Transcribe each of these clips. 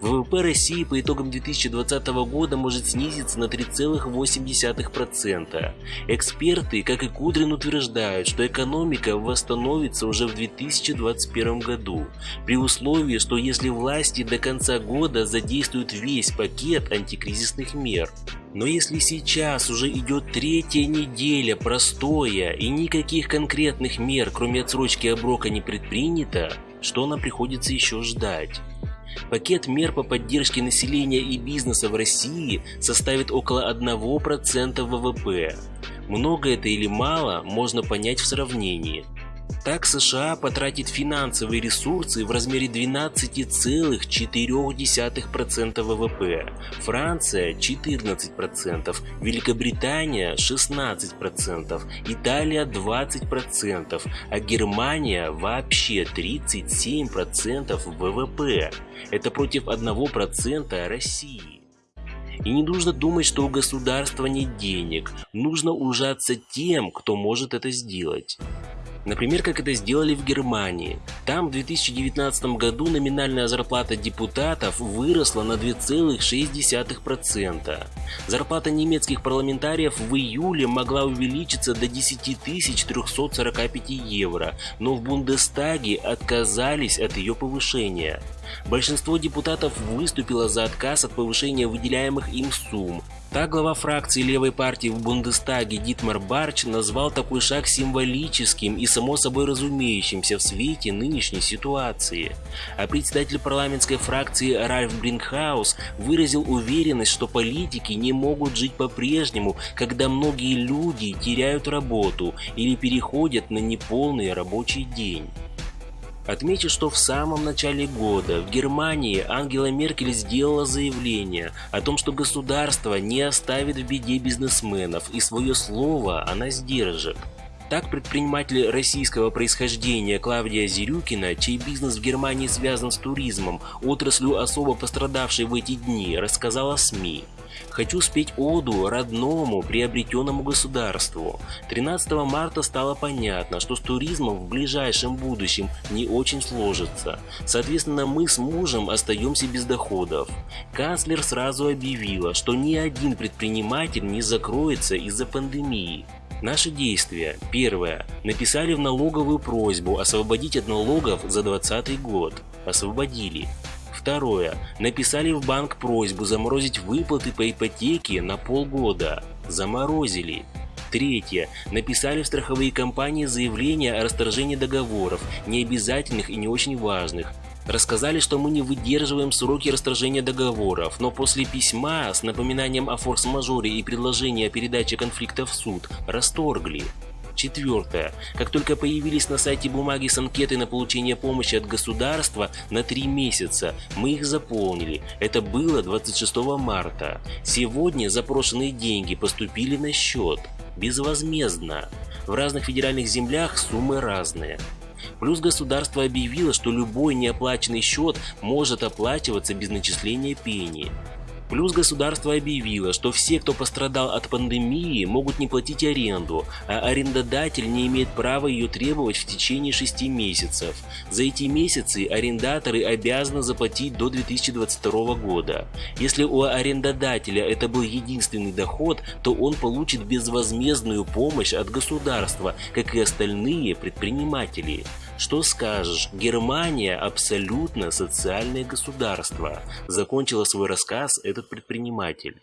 ВВП России по итогам 2020 года может снизиться на 3,8%. Эксперты, как и Кудрин, утверждают, что экономика восстановится уже в 2021 году, при условии, что если власти до конца года задействуют весь пакет антикризисных мер. Но если сейчас уже идет третья неделя простоя и никаких конкретных мер, кроме отсрочки оброка, не предпринято, что нам приходится еще ждать? Пакет мер по поддержке населения и бизнеса в России составит около 1% ВВП. Много это или мало, можно понять в сравнении. Так США потратит финансовые ресурсы в размере 12,4% ВВП, Франция 14%, Великобритания 16%, Италия 20%, а Германия вообще 37% ВВП. Это против 1% России. И не нужно думать, что у государства нет денег, нужно ужаться тем, кто может это сделать. Например, как это сделали в Германии. Там в 2019 году номинальная зарплата депутатов выросла на 2,6%. Зарплата немецких парламентариев в июле могла увеличиться до 10 345 евро, но в Бундестаге отказались от ее повышения. Большинство депутатов выступило за отказ от повышения выделяемых им сумм, так глава фракции левой партии в Бундестаге Дитмар Барч назвал такой шаг символическим и само собой разумеющимся в свете нынешней ситуации. А председатель парламентской фракции Ральф Брингхаус выразил уверенность, что политики не могут жить по-прежнему, когда многие люди теряют работу или переходят на неполный рабочий день. Отмечу, что в самом начале года в Германии Ангела Меркель сделала заявление о том, что государство не оставит в беде бизнесменов и свое слово она сдержит. Так предприниматель российского происхождения Клавдия Зирюкина, чей бизнес в Германии связан с туризмом, отраслью особо пострадавшей в эти дни, рассказала СМИ. Хочу спеть оду родному приобретенному государству. 13 марта стало понятно, что с туризмом в ближайшем будущем не очень сложится. Соответственно, мы с мужем остаемся без доходов. Канцлер сразу объявила, что ни один предприниматель не закроется из-за пандемии. Наши действия. Первое. Написали в налоговую просьбу освободить от налогов за 2020 год. Освободили. Второе. Написали в банк просьбу заморозить выплаты по ипотеке на полгода. Заморозили. Третье. Написали в страховые компании заявление о расторжении договоров, необязательных и не очень важных, Рассказали, что мы не выдерживаем сроки расторжения договоров, но после письма с напоминанием о форс-мажоре и предложения о передаче конфликта в суд расторгли. Четвертое. Как только появились на сайте бумаги с анкетой на получение помощи от государства на три месяца, мы их заполнили. Это было 26 марта. Сегодня запрошенные деньги поступили на счет. Безвозмездно. В разных федеральных землях суммы разные. Плюс государство объявило, что любой неоплаченный счет может оплачиваться без начисления пени. Плюс государство объявило, что все, кто пострадал от пандемии, могут не платить аренду, а арендодатель не имеет права ее требовать в течение 6 месяцев. За эти месяцы арендаторы обязаны заплатить до 2022 года. Если у арендодателя это был единственный доход, то он получит безвозмездную помощь от государства, как и остальные предприниматели. Что скажешь, Германия абсолютно социальное государство, закончила свой рассказ этот предприниматель.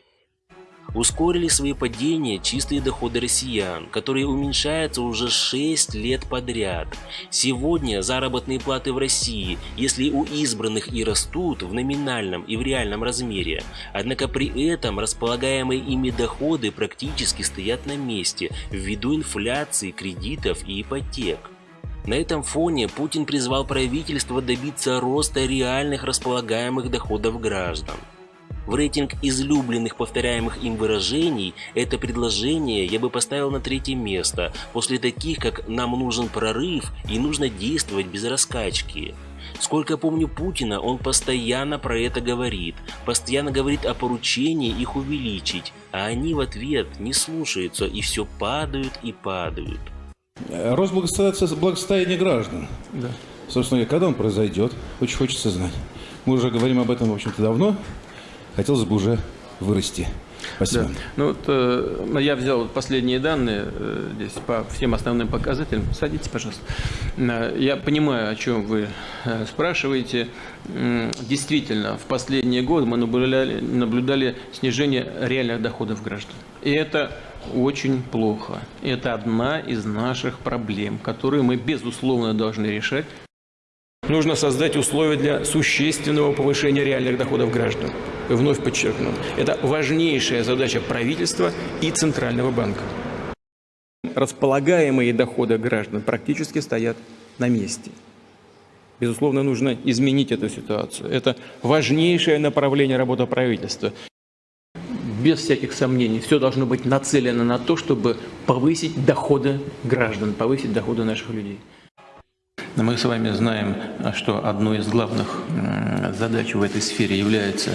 Ускорили свои падения чистые доходы россиян, которые уменьшаются уже 6 лет подряд. Сегодня заработные платы в России, если у избранных и растут в номинальном и в реальном размере, однако при этом располагаемые ими доходы практически стоят на месте ввиду инфляции, кредитов и ипотек. На этом фоне Путин призвал правительство добиться роста реальных располагаемых доходов граждан. В рейтинг излюбленных повторяемых им выражений это предложение я бы поставил на третье место, после таких как «нам нужен прорыв» и «нужно действовать без раскачки». Сколько помню Путина, он постоянно про это говорит, постоянно говорит о поручении их увеличить, а они в ответ не слушаются и все падают и падают. Рост благосостояния граждан. Да. Собственно, когда он произойдет, очень хочется знать. Мы уже говорим об этом, в общем-то, давно. Хотелось бы уже вырасти. Спасибо. Да. Ну вот э, я взял последние данные э, здесь по всем основным показателям. Садитесь, пожалуйста. Э, я понимаю, о чем вы э, спрашиваете. Действительно, в последние годы мы наблюдали, наблюдали снижение реальных доходов граждан. И это очень плохо. Это одна из наших проблем, которые мы, безусловно, должны решать. Нужно создать условия для существенного повышения реальных доходов граждан. Вновь подчеркну, это важнейшая задача правительства и Центрального банка. Располагаемые доходы граждан практически стоят на месте. Безусловно, нужно изменить эту ситуацию. Это важнейшее направление работы правительства. Без всяких сомнений, все должно быть нацелено на то, чтобы повысить доходы граждан, повысить доходы наших людей. Мы с вами знаем, что одной из главных задач в этой сфере является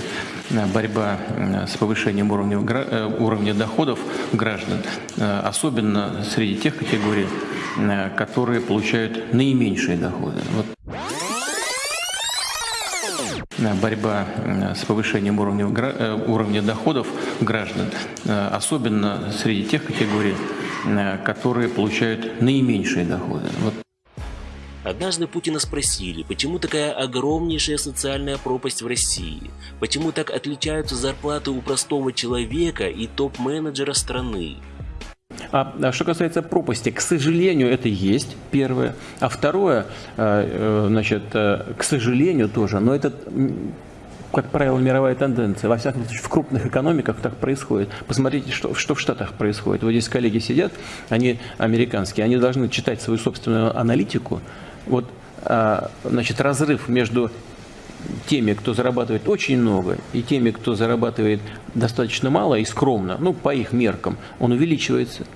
э, борьба с повышением уровня, э, уровня доходов граждан, э, особенно среди тех категорий, которые получают наименьшие доходы. Вот борьба с повышением уровня, уровня доходов граждан, особенно среди тех категорий, которые получают наименьшие доходы. Вот Однажды Путина спросили, почему такая огромнейшая социальная пропасть в России, почему так отличаются зарплаты у простого человека и топ-менеджера страны. А, а что касается пропасти, к сожалению, это есть, первое. А второе, э, э, значит, э, к сожалению тоже, но это как правило, мировая тенденция. Во всяком случае, в крупных экономиках так происходит. Посмотрите, что, что в Штатах происходит. Вот здесь коллеги сидят, они американские, они должны читать свою собственную аналитику, вот, а, значит, разрыв между теми, кто зарабатывает очень много, и теми, кто зарабатывает достаточно мало и скромно, ну, по их меркам, он увеличивается.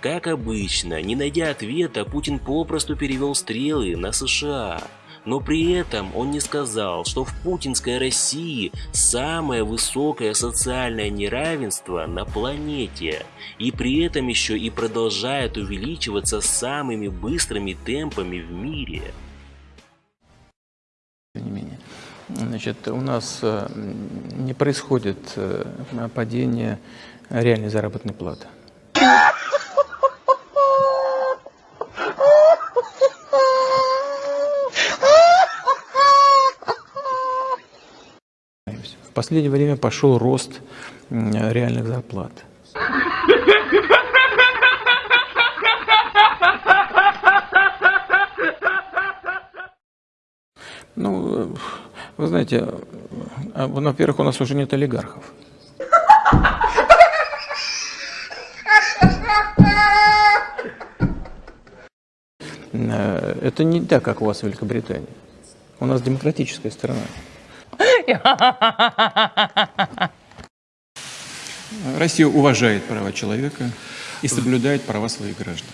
Как обычно, не найдя ответа, Путин попросту перевел стрелы на США. Но при этом он не сказал, что в путинской России самое высокое социальное неравенство на планете. И при этом еще и продолжает увеличиваться самыми быстрыми темпами в мире. Тем не менее. Значит, у нас э, не происходит э, падение реальной заработной платы. Последнее время пошел рост реальных зарплат. Ну, вы знаете, а, во-первых, у нас уже нет олигархов. Э, это не так, как у вас в Великобритании. У нас демократическая страна. Россия уважает права человека и соблюдает права своих граждан.